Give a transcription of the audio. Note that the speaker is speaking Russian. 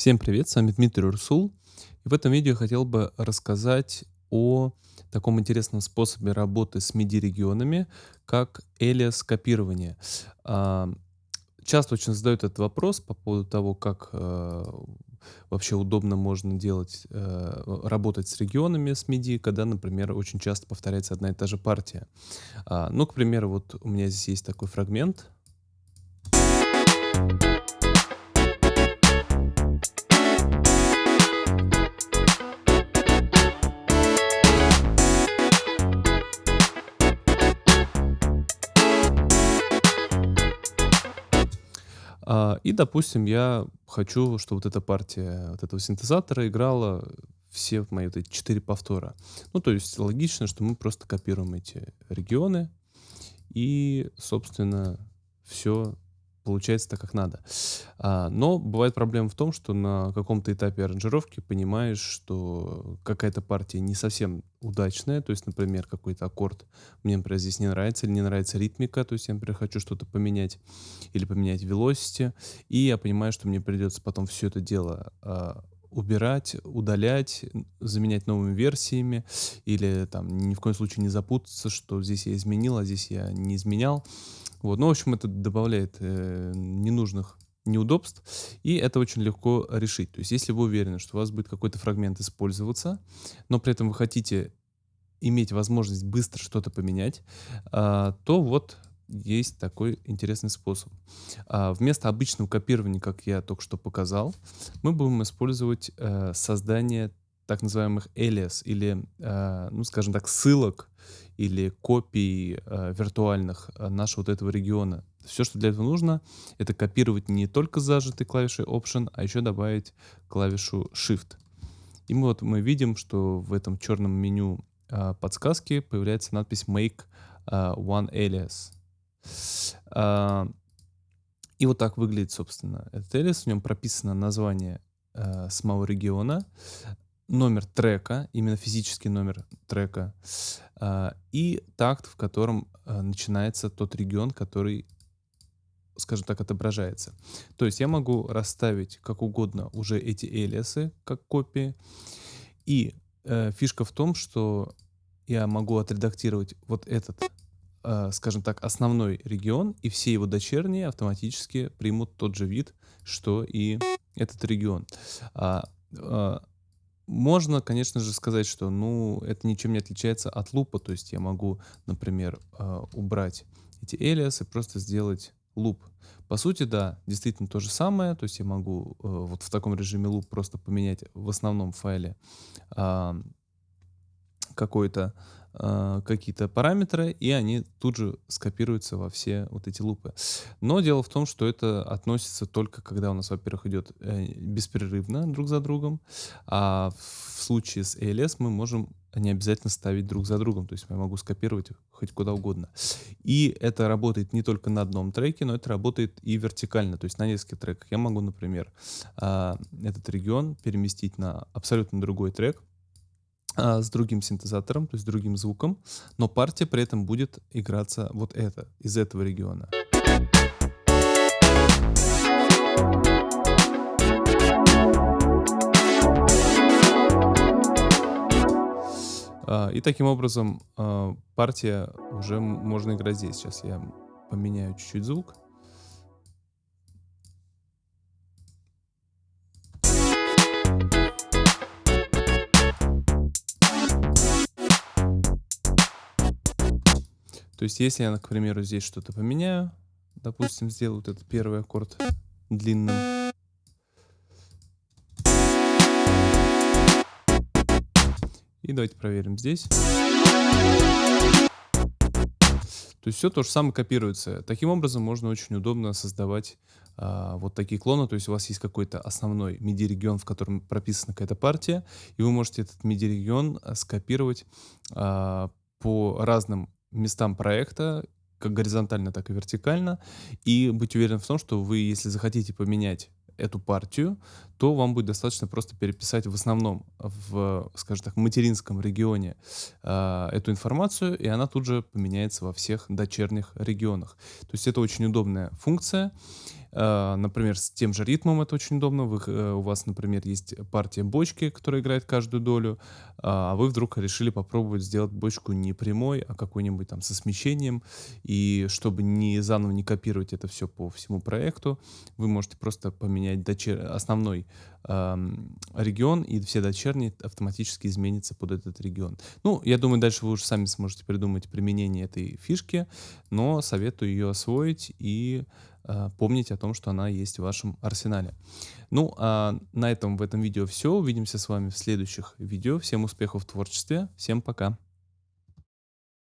Всем привет, с вами Дмитрий Урсул. И в этом видео я хотел бы рассказать о таком интересном способе работы с MIDI-регионами, как alias копирование. А, часто очень задают этот вопрос по поводу того, как э, вообще удобно можно делать, э, работать с регионами с MIDI, когда, например, очень часто повторяется одна и та же партия. А, ну, к примеру, вот у меня здесь есть такой фрагмент. А, и, допустим, я хочу, чтобы вот эта партия вот этого синтезатора играла все мои вот эти четыре повтора. Ну, то есть логично, что мы просто копируем эти регионы и, собственно, все получается так, как надо. А, но бывает проблема в том, что на каком-то этапе аранжировки понимаешь, что какая-то партия не совсем удачная. То есть, например, какой-то аккорд мне, например, здесь не нравится, или не нравится ритмика, то есть я, например, хочу что-то поменять, или поменять velocity, и я понимаю, что мне придется потом все это дело а, убирать, удалять, заменять новыми версиями, или там ни в коем случае не запутаться, что здесь я изменил, а здесь я не изменял. Вот. Ну, в общем, это добавляет э, ненужных неудобств, и это очень легко решить. То есть, если вы уверены, что у вас будет какой-то фрагмент использоваться, но при этом вы хотите иметь возможность быстро что-то поменять, а, то вот есть такой интересный способ. А, вместо обычного копирования, как я только что показал, мы будем использовать а, создание так называемых alias или, а, ну, скажем так, ссылок или копий э, виртуальных э, нашего вот этого региона. Все, что для этого нужно, это копировать не только зажатой клавишей Option, а еще добавить клавишу Shift. И мы вот мы видим, что в этом черном меню э, подсказки появляется надпись Make э, One Alias. Э, и вот так выглядит, собственно, этот alias. В нем прописано название э, самого региона, номер трека, именно физический номер трека, э, и такт, в котором э, начинается тот регион, который, скажем так, отображается. То есть я могу расставить как угодно уже эти элиасы, как копии. И э, фишка в том, что я могу отредактировать вот этот, э, скажем так, основной регион, и все его дочерние автоматически примут тот же вид, что и этот регион. А, а, можно, конечно же, сказать, что ну, это ничем не отличается от лупа. То есть я могу, например, э, убрать эти элиасы, просто сделать луп. По сути, да, действительно то же самое. То есть я могу э, вот в таком режиме луп просто поменять в основном файле какой-то э, какие-то параметры, и они тут же скопируются во все вот эти лупы. Но дело в том, что это относится только когда у нас, во-первых, идет э, беспрерывно друг за другом, а в случае с ALS мы можем не обязательно ставить друг за другом, то есть я могу скопировать хоть куда угодно. И это работает не только на одном треке, но это работает и вертикально, то есть на нескольких треках. Я могу, например, э, этот регион переместить на абсолютно другой трек, а, с другим синтезатором, то есть другим звуком, но партия при этом будет играться вот это, из этого региона. А, и таким образом а, партия уже можно играть здесь. Сейчас я поменяю чуть-чуть звук. То есть если я, к примеру, здесь что-то поменяю, допустим, сделаю вот этот первый аккорд длинным, и давайте проверим здесь. То есть все то же самое копируется. Таким образом можно очень удобно создавать а, вот такие клоны. То есть у вас есть какой-то основной MIDI-регион, в котором прописана какая-то партия, и вы можете этот MIDI-регион а, скопировать а, по разным местам проекта, как горизонтально, так и вертикально, и быть уверен в том, что вы, если захотите поменять эту партию, то вам будет достаточно просто переписать в основном в, скажем так, материнском регионе э, эту информацию, и она тут же поменяется во всех дочерних регионах. То есть это очень удобная функция. Э, например, с тем же ритмом это очень удобно. Вы, э, у вас, например, есть партия бочки, которая играет каждую долю, а вы вдруг решили попробовать сделать бочку не прямой, а какой-нибудь там со смещением. И чтобы не заново не копировать это все по всему проекту, вы можете просто поменять дочер... основной регион, и все дочерние автоматически изменятся под этот регион. Ну, я думаю, дальше вы уже сами сможете придумать применение этой фишки, но советую ее освоить и помнить о том, что она есть в вашем арсенале. Ну, а на этом в этом видео все. Увидимся с вами в следующих видео. Всем успехов в творчестве. Всем пока.